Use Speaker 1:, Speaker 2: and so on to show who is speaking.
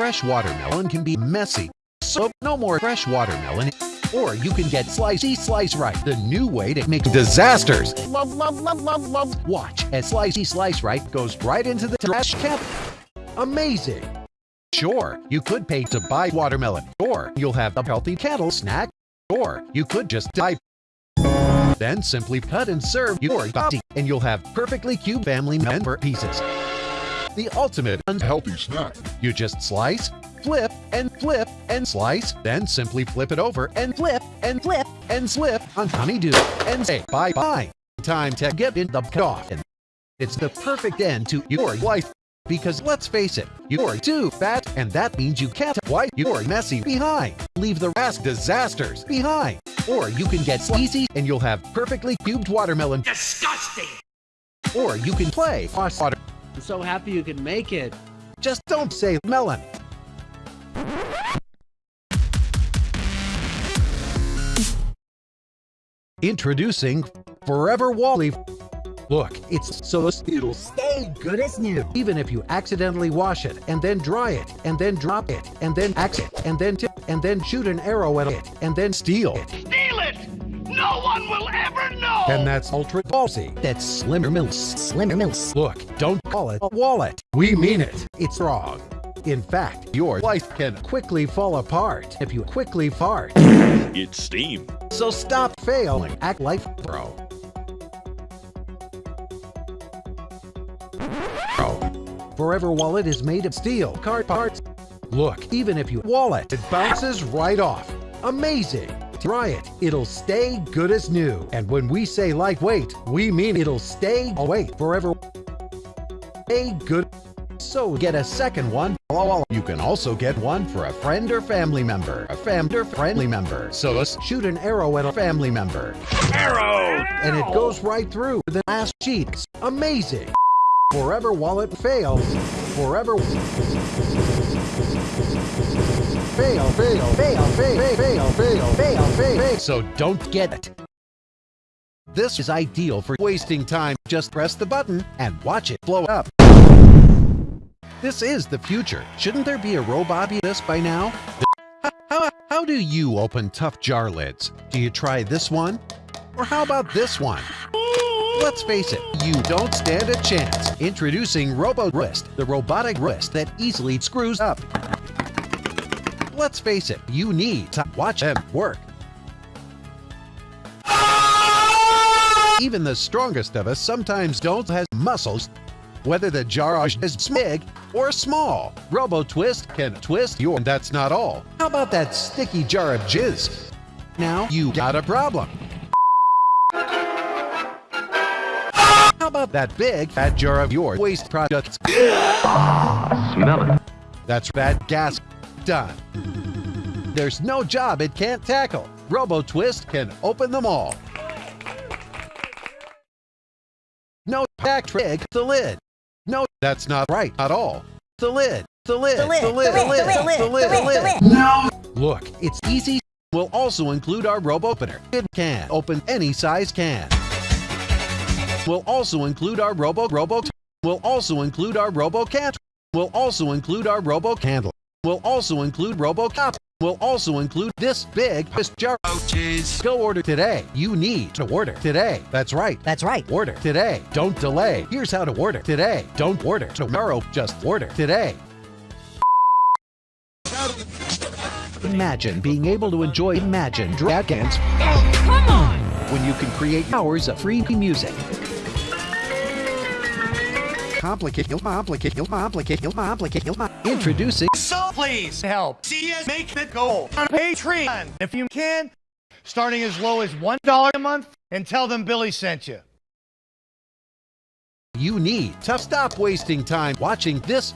Speaker 1: fresh watermelon can be messy. So no more fresh watermelon. Or you can get Slicey Slice Right, the new way to make disasters. Love, love, love, love, love. Watch as Slicey Slice Right goes right into the trash can. Amazing. Sure, you could pay to buy watermelon, or you'll have a healthy kettle snack, or you could just die. Then simply cut and serve your body, and you'll have perfectly cubed family member pieces. The ultimate
Speaker 2: unhealthy snack.
Speaker 1: you just slice, flip, and flip, and slice, then simply flip it over and flip, and flip, and slip on honeydew, and say bye-bye. Time to get in the off. And it's the perfect end to your life. Because let's face it, you're too fat, and that means you can't wipe your messy behind. Leave the rest disasters behind. Or you can get sleazy, and you'll have perfectly cubed watermelon.
Speaker 3: Disgusting!
Speaker 1: Or you can play water.
Speaker 4: I'm so happy you can make it.
Speaker 1: Just don't say melon. Introducing Forever Wally. Look, it's so it'll stay good as new. Even if you accidentally wash it, and then dry it, and then drop it, and then axe it, and then tip, and then shoot an arrow at it, and then steal it.
Speaker 3: Steal it! No one will ever know!
Speaker 1: And that's ultra ballsy. That's Slimmer Mills. Slimmer Mills. Look, don't call it a wallet. We mean it. It's wrong. In fact, your life can quickly fall apart if you quickly fart.
Speaker 2: It's steam.
Speaker 1: So stop failing. Act like bro. Bro. Forever Wallet is made of steel card parts. Look, even if you wallet, it bounces right off. Amazing. Try it. It'll stay good as new. And when we say lightweight, we mean it'll stay away forever. Stay good. So get a second one. You can also get one for a friend or family member. A fam or friendly member. So let's shoot an arrow at a family member.
Speaker 2: Arrow!
Speaker 1: And it goes right through the last cheeks. Amazing. Forever Wallet fails. Forever fail, fail, fail, fail, fail, fail, fail, fail. So don't get it. This is ideal for wasting time. Just press the button and watch it blow up. This is the future. Shouldn't there be a robot be this by now? How, how, do you open tough jar lids? Do you try this one? Or how about this one? Let's face it, you don't stand a chance. Introducing Robo Wrist, the robotic wrist that easily screws up. Let's face it, you need to watch them work. Even the strongest of us sometimes don't have muscles. Whether the jar is big or small, Robo Twist can twist your and that's not all. How about that sticky jar of jizz? Now you got a problem. How about that big fat jar of your waste products?
Speaker 5: Smell it.
Speaker 1: That's bad gas. There's no job it can't tackle. Robo Twist can open them all. No back trick the lid. No, that's not right at all. The lid. The lid. The lid. The lid. The lid. The lid. The lid. No. Look, it's easy. We'll also include our Robo Opener. It can open any size can. We'll also include our Robo Robo. We'll also include our Robo Cat. We'll also include our Robo Candle. Will also include RoboCop Will also include this big this jar. Oh, Go order today. You need to order today. That's right.
Speaker 6: That's right.
Speaker 1: Order today. Don't delay. Here's how to order today. Don't order tomorrow. Just order today. Imagine being able to enjoy Imagine Dragons oh,
Speaker 3: Come on!
Speaker 1: when you can create hours of free music. Complicated, complicated, complicated, complicated. Introducing
Speaker 7: So please help see us make the goal on Patreon. If you can, starting as low as $1 a month and tell them Billy sent you.
Speaker 1: you need to stop wasting time watching this